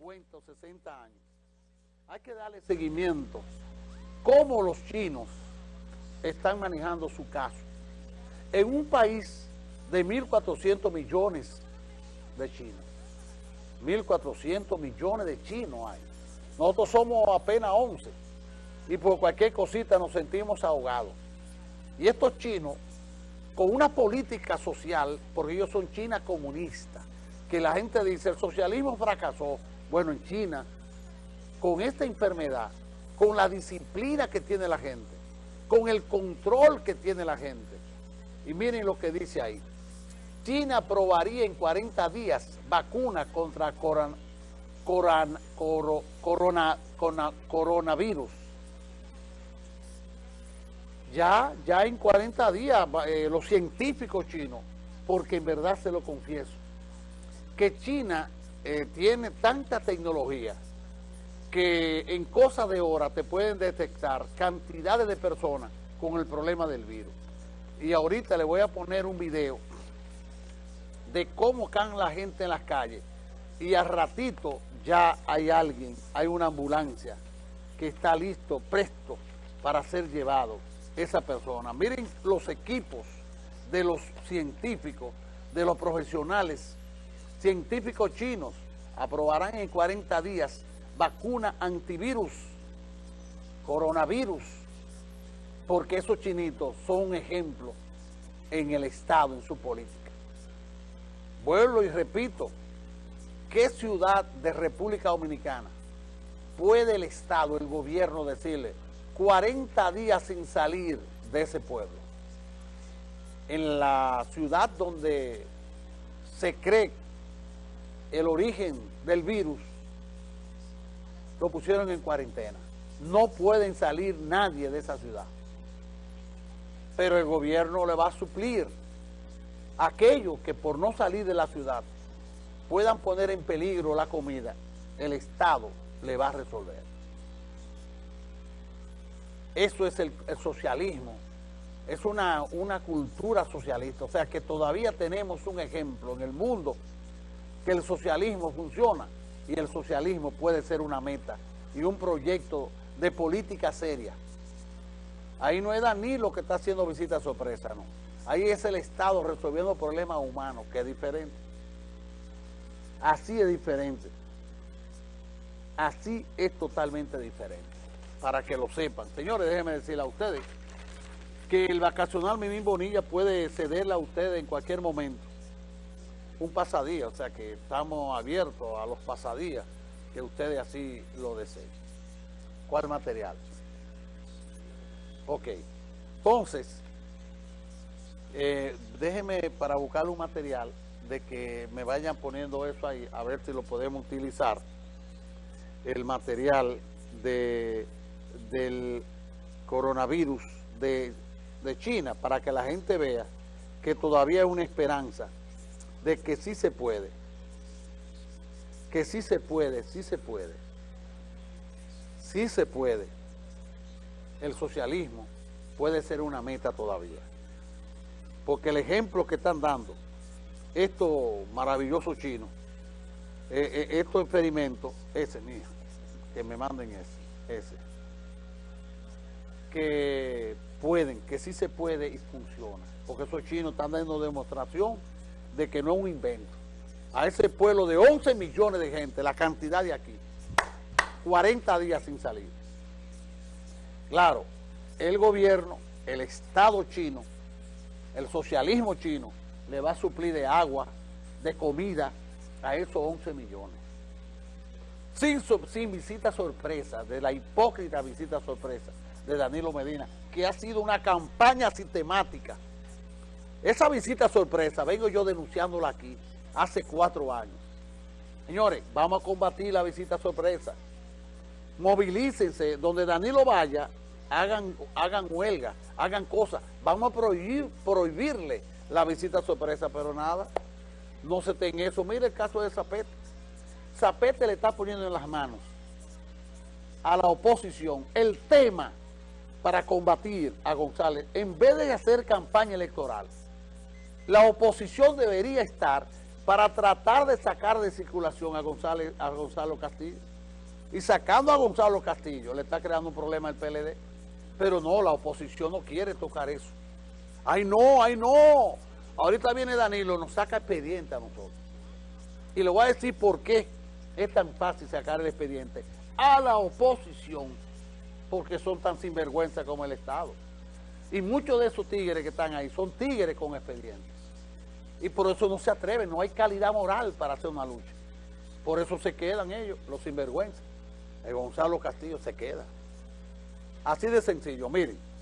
50 o 60 años, hay que darle seguimiento. Cómo los chinos están manejando su caso. En un país de 1.400 millones de chinos. 1.400 millones de chinos hay. Nosotros somos apenas 11 y por cualquier cosita nos sentimos ahogados. Y estos chinos, con una política social, porque ellos son China comunista, que la gente dice el socialismo fracasó. Bueno, en China, con esta enfermedad, con la disciplina que tiene la gente, con el control que tiene la gente, y miren lo que dice ahí, China aprobaría en 40 días vacuna contra coronavirus. Ya, ya en 40 días eh, los científicos chinos, porque en verdad se lo confieso, que China eh, tiene tanta tecnología que en cosa de horas te pueden detectar cantidades de personas con el problema del virus. Y ahorita le voy a poner un video de cómo caen la gente en las calles. Y al ratito ya hay alguien, hay una ambulancia que está listo, presto para ser llevado esa persona. Miren los equipos de los científicos, de los profesionales, científicos chinos, aprobarán en 40 días vacuna antivirus, coronavirus, porque esos chinitos son un ejemplo en el Estado, en su política. Vuelvo y repito, ¿qué ciudad de República Dominicana puede el Estado, el gobierno decirle 40 días sin salir de ese pueblo? En la ciudad donde se cree el origen del virus, lo pusieron en cuarentena. No pueden salir nadie de esa ciudad. Pero el gobierno le va a suplir aquellos que por no salir de la ciudad puedan poner en peligro la comida, el Estado le va a resolver. Eso es el, socialismo, es una, una cultura socialista, o sea que todavía tenemos un ejemplo en el mundo que el socialismo funciona y el socialismo puede ser una meta y un proyecto de política seria. Ahí no es Danilo que está haciendo visita sorpresa, no. Ahí es el Estado resolviendo problemas humanos, que es diferente. Así es diferente. Así es totalmente diferente. Para que lo sepan. Señores, déjenme decirle a ustedes que el vacacional Mimín Bonilla puede cederle a ustedes en cualquier momento un pasadía, o sea que estamos abiertos a los pasadías que ustedes así lo deseen. ¿Cuál material? Ok. Entonces, eh, déjeme para buscar un material de que me vayan poniendo eso ahí, a ver si lo podemos utilizar. El material de, del coronavirus de, de China, para que la gente vea que todavía hay una esperanza de que sí se puede. Que sí se puede, sí se puede. Sí se puede. El socialismo puede ser una meta todavía. Porque el ejemplo que están dando estos maravillosos chinos, eh, eh, estos experimentos, ese, mira, que me manden ese, ese, que pueden, que sí se puede y funciona. Porque esos chinos están dando demostración de que no es un invento. A ese pueblo de 11 millones de gente, la cantidad de aquí, 40 días sin salir. Claro, el gobierno, el Estado chino, el socialismo chino, le va a suplir de agua, de comida a esos 11 millones. Sin, sin visita sorpresa, de la hipócrita visita sorpresa de Danilo Medina, que ha sido una campaña sistemática esa visita sorpresa, vengo yo denunciándola aquí hace cuatro años. Señores, vamos a combatir la visita sorpresa. Movilícense, donde Danilo vaya, hagan, hagan huelga, hagan cosas. Vamos a prohibir, prohibirle la visita sorpresa, pero nada, no se ten eso. Mire el caso de Zapete. Zapete le está poniendo en las manos a la oposición el tema para combatir a González, en vez de hacer campaña electoral, la oposición debería estar para tratar de sacar de circulación a, González, a Gonzalo Castillo. Y sacando a Gonzalo Castillo le está creando un problema al PLD. Pero no, la oposición no quiere tocar eso. ¡Ay no, ay no! Ahorita viene Danilo, nos saca expediente a nosotros. Y le voy a decir por qué es tan fácil sacar el expediente a la oposición, porque son tan sinvergüenza como el Estado. Y muchos de esos tigres que están ahí son tigres con expedientes. Y por eso no se atreven, no hay calidad moral para hacer una lucha. Por eso se quedan ellos, los sinvergüenzas. El Gonzalo Castillo se queda. Así de sencillo, miren.